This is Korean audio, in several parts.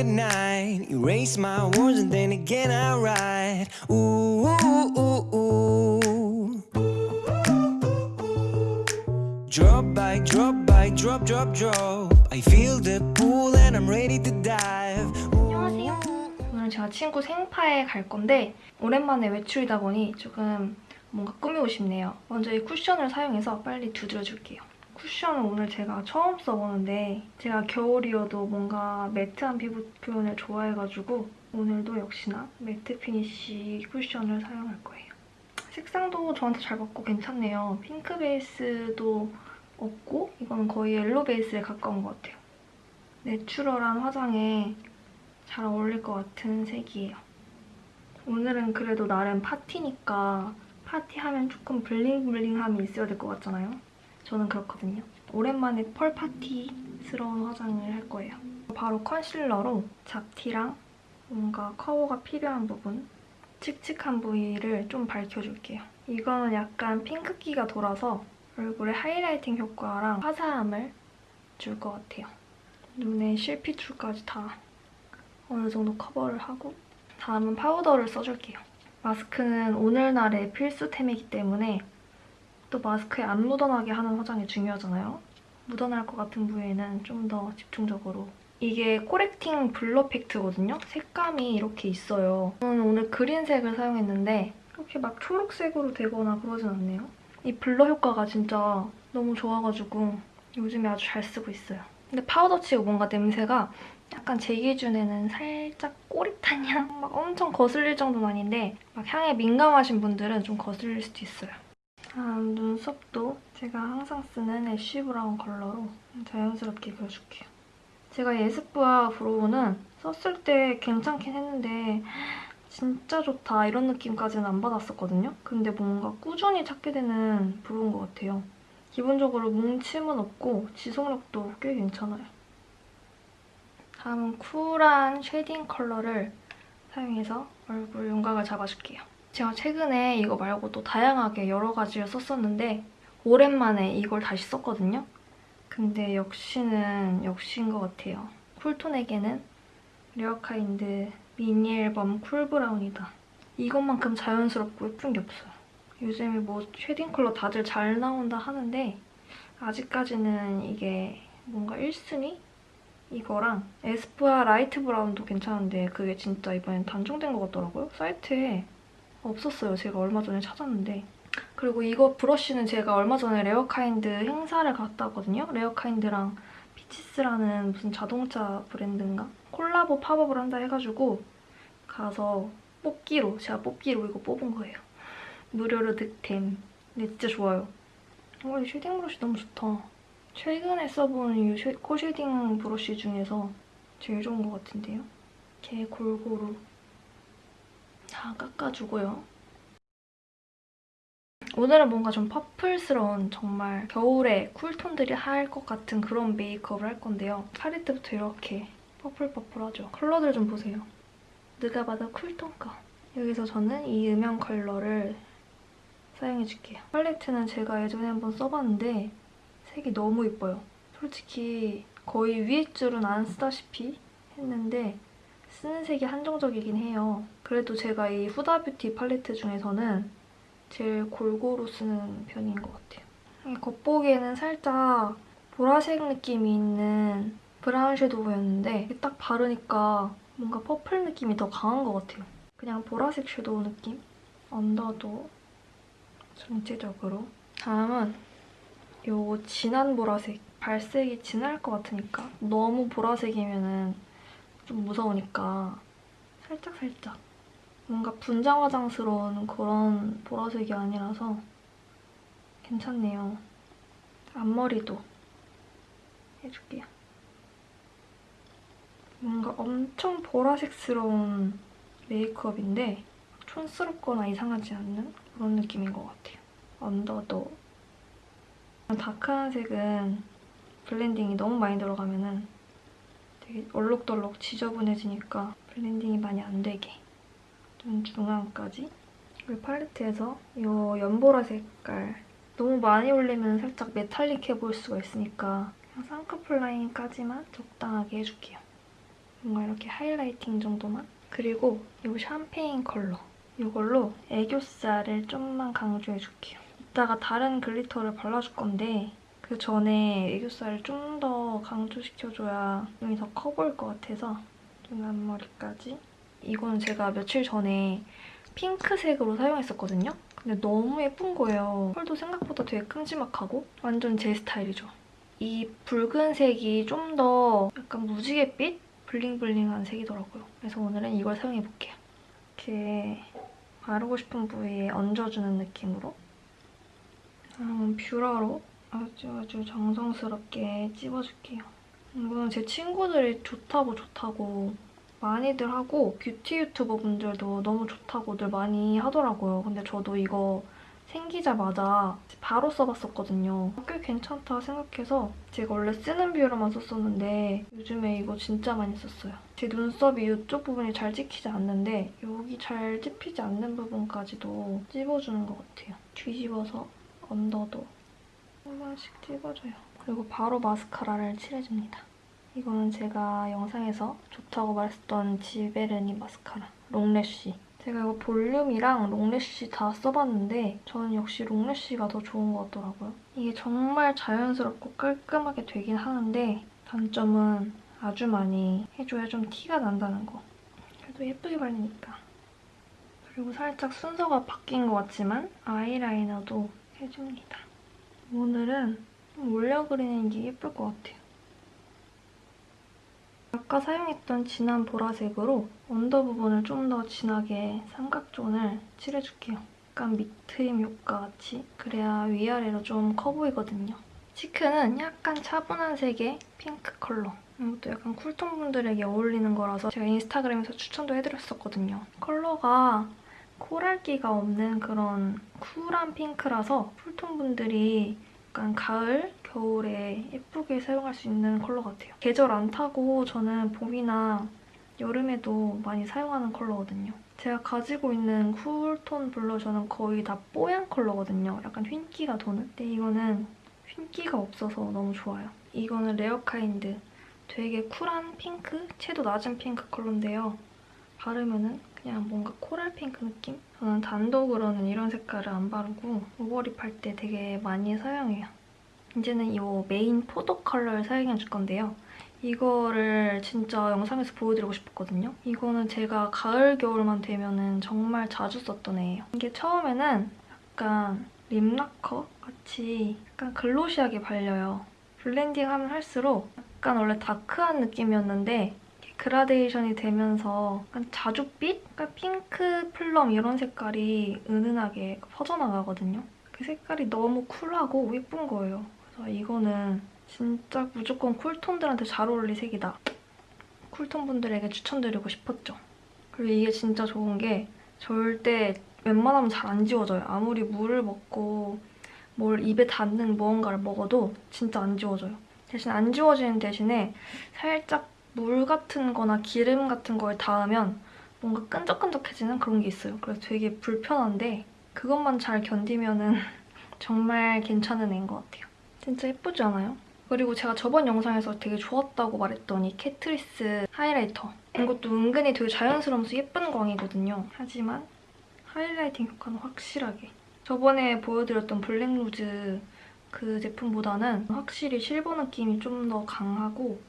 At night. Erase my words and then again I write. Ooh, ooh, ooh, ooh. Drop by drop by drop, drop, drop. I feel the pull and I'm ready to dive. 안녕하세요. 오늘 제가 친구 생파에 갈 건데 오랜만에 외출이다 보니 조금 뭔가 꾸미고 싶네요. 먼저 이 쿠션을 사용해서 빨리 두드려줄게요. 쿠션은 오늘 제가 처음 써보는데 제가 겨울이어도 뭔가 매트한 피부 표현을 좋아해가지고 오늘도 역시나 matte finish 쿠션을 사용할 거예요. 색상도 저한테 잘 맞고 괜찮네요. 핑크 베이스도 없고 이거는 거의 yellow 베이스에 가까운 것 같아요. natural한 화장에 잘 어울릴 것 같은 색이에요. 오늘은 그래도 나름 파티니까 파티하면 조금 bling bling함이 있어야 될 것 같잖아요. 저는 그렇거든요. 오랜만에 pearl 파티스러운 화장을 할 거예요. 바로 컨실러로 잡티랑 뭔가 커버가 필요한 부분, 칙칙한 부위를 좀 밝혀줄게요. 이거는 약간 핑크기가 돌아서 얼굴에 highlighting 효과랑 화사함을 줄 것 같아요. 눈에 실핏줄까지 다 어느 정도 커버를 하고 다음은 파우더를 써줄게요. 마스크는 오늘날의 필수템이기 때문에 또 마스크에 안 묻어나게 하는 화장이 중요하잖아요. 묻어날 것 같은 부위에는 좀 더 집중적으로 이게 correcting blur pact거든요. 색감이 이렇게 있어요. 저는 오늘 그린색을 사용했는데 이렇게 막 초록색으로 되거나 그러진 않네요. 이 blur 효과가 진짜 너무 좋아가지고 요즘에 아주 잘 쓰고 있어요. 근데 파우더 치고 뭔가 냄새가 약간 제 기준에는 살짝 꼬릿한 향? 막 엄청 거슬릴 정도는 아닌데 막 향에 민감하신 분들은 좀 거슬릴 수도 있어요. 다음 눈썹도 제가 항상 쓰는 ash brown 컬러로 자연스럽게 그려줄게요. 제가 에스쁘아 brow는 썼을 때 괜찮긴 했는데 진짜 좋다 이런 느낌까지는 안 받았었거든요. 근데 뭔가 꾸준히 찾게 되는 brow인 것 같아요. 기본적으로 뭉침은 없고 지속력도 꽤 괜찮아요. 다음은 쿨한 shading 컬러를 사용해서 얼굴 윤곽을 잡아줄게요. 제가 최근에 이거 말고 또 다양하게 여러 가지를 썼었는데 오랜만에 이걸 다시 썼거든요. 근데 역시는 역시인 것 같아요. cool tone에게는 레어카인드 미니 앨범 cool brown이다. 이것만큼 자연스럽고 예쁜 게 없어요. 요즘에 뭐 shading 컬러 다들 잘 나온다 하는데 아직까지는 이게 뭔가 1순위? 이거랑 에스쁘아 light brown도 괜찮은데 그게 진짜 이번엔 단종된 것 같더라고요. 사이트에 없었어요. 제가 얼마 전에 찾았는데. 그리고 이거 브러쉬는 제가 얼마 전에 레어카인드 행사를 갔다 왔거든요. 레어카인드랑 피치스라는 무슨 자동차 브랜드인가? 콜라보 팝업을 한다 해가지고 가서 뽑기로, 제가 뽑기로 이거 뽑은 거예요. 무료로 득템. 근데 진짜 좋아요. 어, 이 shading 브러쉬 너무 좋다. 최근에 써본 이 쉐, 코 shading 브러쉬 중에서 제일 좋은 것 같은데요? 이렇게 골고루 다 깎아주고요. 오늘은 뭔가 좀 purple스러운 정말 겨울에 cool tone들이 할 것 같은 그런 메이크업을 할 건데요. 팔레트부터 이렇게 퍼플퍼플하죠. 컬러들 좀 보세요. 누가 봐도 cool tone감. 여기서 저는 이 음영 컬러를 사용해줄게요. 팔레트는 제가 예전에 한번 써봤는데 색이 너무 예뻐요. 솔직히 거의 위에 줄은 안 쓰다시피 했는데 쓰는 색이 한정적이긴 해요. 그래도 제가 이 후다뷰티 팔레트 중에서는 제일 골고루 쓰는 편인 것 같아요. 겉보기에는 살짝 보라색 느낌이 있는 브라운 섀도우였는데 딱 바르니까 뭔가 purple 느낌이 더 강한 것 같아요. 그냥 보라색 섀도우 느낌? 언더도 전체적으로. 다음은 이 진한 보라색. 발색이 진할 것 같으니까 너무 보라색이면 좀 무서우니까 살짝살짝 뭔가 분장 화장스러운 그런 보라색이 아니라서 괜찮네요. 앞머리도 해줄게요. 뭔가 엄청 보라색스러운 메이크업인데 촌스럽거나 이상하지 않는 그런 느낌인 것 같아요. 언더도 다크한 색은 blending이 너무 많이 들어가면 은 되게 얼룩덜룩 지저분해지니까 blending이 많이 안 되게 눈 중앙까지 그리고 팔레트에서 이 연보라 색깔 너무 많이 올리면 살짝 metallic해 보일 수가 있으니까 쌍꺼풀 라인까지만 적당하게 해줄게요. 뭔가 이렇게 highlighting 정도만. 그리고 이 샴페인 컬러. 이걸로 애교살을 좀만 강조해줄게요. 이따가 다른 glitter를 발라줄 건데 그 전에 애교살을 좀 더 강조시켜줘야 눈이 더 커 보일 것 같아서 눈 앞머리까지. 이거는 제가 며칠 전에 핑크색으로 사용했었거든요. 근데 너무 예쁜 거예요. 펄도 생각보다 되게 큼지막하고 완전 제 스타일이죠. 이 붉은색이 좀 더 약간 무지갯빛? 블링블링한 색이더라고요. 그래서 오늘은 이걸 사용해볼게요. 이렇게 바르고 싶은 부위에 얹어주는 느낌으로 음, 뷰러로 아주 아주 정성스럽게 찝어줄게요. 이거는 제 친구들이 좋다고 좋다고 많이들 하고 뷰티 유튜버 분들도 너무 좋다고들 많이 하더라고요. 근데 저도 이거 생기자마자 바로 써봤었거든요. 꽤 괜찮다 생각해서 제가 원래 쓰는 뷰러만 썼었는데 요즘에 이거 진짜 많이 썼어요. 제 눈썹이 이쪽 부분이 잘 찍히지 않는데 여기 잘 찝히지 않는 부분까지도 찝어주는 것 같아요. 뒤집어서 언더도 한 번씩 찝어줘요. 그리고 바로 마스카라를 칠해줍니다. 이거는 제가 영상에서 좋다고 말했던 지베르니 마스카라 롱래쉬 제가 이거 볼륨이랑 롱래쉬 다 써봤는데 저는 역시 롱래쉬가 더 좋은 것 같더라고요. 이게 정말 자연스럽고 깔끔하게 되긴 하는데 단점은 아주 많이 해줘야 좀 티가 난다는 거. 그래도 예쁘게 발리니까. 그리고 살짝 순서가 바뀐 것 같지만 아이라이너도 해줍니다. 오늘은 좀 올려 그리는 게 예쁠 것 같아요. 아까 사용했던 진한 보라색으로 under 부분을 좀 더 진하게 삼각존을 칠해줄게요. 약간 밑트임 효과 같이 그래야 위아래로 좀 커 보이거든요. cheek는 약간 차분한 색의 핑크 컬러. 이것도 약간 cool tone 분들에게 어울리는 거라서 제가 인스타그램에서 추천도 해드렸었거든요. 컬러가 coral기가 없는 그런 쿨한 핑크라서 cool tone 분들이 약간 가을, 겨울에 예쁘게 사용할 수 있는 컬러 같아요. 계절 안 타고 저는 봄이나 여름에도 많이 사용하는 컬러거든요. 제가 가지고 있는 cool tone blusher는 거의 다 뽀얀 컬러거든요. 약간 흰기가 도는. 근데 이거는 흰기가 없어서 너무 좋아요. 이거는 레어카인드. 되게 쿨한 핑크? 채도 낮은 핑크 컬러인데요. 바르면은 그냥 뭔가 coral pink 느낌? 저는 단독으로는 이런 색깔을 안 바르고 over lip 할 때 되게 많이 사용해요. 이제는 이 메인 포도 컬러를 사용해줄 건데요. 이거를 진짜 영상에서 보여드리고 싶었거든요. 이거는 제가 가을, 겨울만 되면 정말 자주 썼던 애예요. 이게 처음에는 약간 lip lacquer 같이 약간 glossy하게 발려요. blending하면 할수록 약간 원래 다크한 느낌이었는데 그라데이션이 되면서 약간 자줏빛? 약간 핑크, plum 이런 색깔이 은은하게 퍼져나가거든요. 그 색깔이 너무 쿨하고 예쁜 거예요. 그래서 이거는 진짜 무조건 쿨톤들한테 잘 어울릴 색이다. 쿨톤 분들에게 추천드리고 싶었죠. 그리고 이게 진짜 좋은 게 절대 웬만하면 잘 안 지워져요. 아무리 물을 먹고 뭘 입에 닿는 무언가를 먹어도 진짜 안 지워져요. 대신 안 지워지는 대신에 살짝 물 같은 거나 기름 같은 거에 닿으면 뭔가 끈적끈적해지는 그런 게 있어요. 그래서 되게 불편한데 그것만 잘 견디면 은 정말 괜찮은 애인 것 같아요. 진짜 예쁘지 않아요? 그리고 제가 저번 영상에서 되게 좋았다고 말했던 이 Catrice 하이라이터. 이것도 은근히 되게 자연스러우면서 예쁜 광이거든요. 하지만 highlighting 효과는 확실하게. 저번에 보여드렸던 블랙루즈 그 제품보다는 확실히 실버 느낌이 좀 더 강하고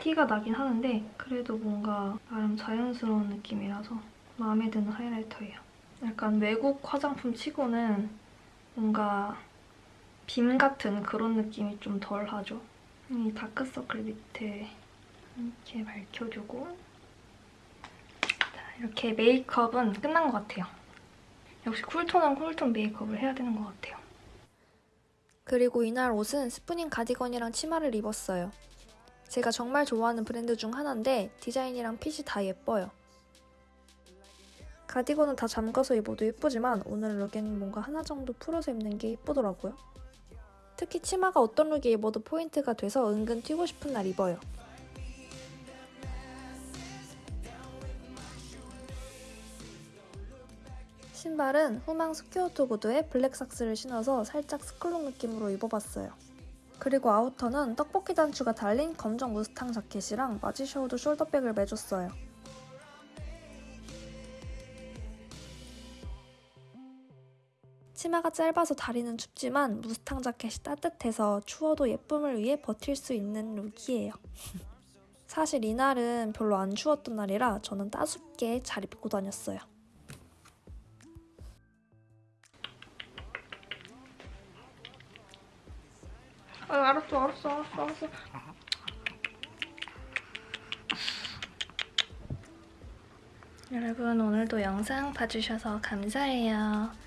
티가 나긴 하는데 그래도 뭔가 나름 자연스러운 느낌이라서 마음에 드는 하이라이터예요. 약간 외국 화장품 치고는 뭔가 빔 같은 그런 느낌이 좀 덜하죠. 이 다크서클 밑에 이렇게 밝혀주고 자, 이렇게 메이크업은 끝난 것 같아요. 역시 쿨톤은 쿨톤 메이크업을 해야 되는 것 같아요. 그리고 이날 옷은 스프닝 가디건이랑 치마를 입었어요. 제가 정말 좋아하는 브랜드 중 하나인데 디자인이랑 핏이 다 예뻐요. 가디건은 다 잠가서 입어도 예쁘지만 오늘 룩에는 뭔가 하나 정도 풀어서 입는 게 예쁘더라고요. 특히 치마가 어떤 룩에 입어도 포인트가 돼서 은근 튀고 싶은 날 입어요. 신발은 후망 square toe 구두에 black socks를 신어서 살짝 스쿨룩 느낌으로 입어봤어요. 그리고 아우터는 떡볶이 단추가 달린 검정 무스탕 자켓이랑 Marge Sherwood 숄더백을 매줬어요. 치마가 짧아서 다리는 춥지만 무스탕 자켓이 따뜻해서 추워도 예쁨을 위해 버틸 수 있는 룩이에요. 사실 이날은 별로 안 추웠던 날이라 저는 따숩게 잘 입고 다녔어요. 아, 알았어, 알았어, 알았어, 알았어. 여러분 오늘도 영상 봐주셔서 감사해요.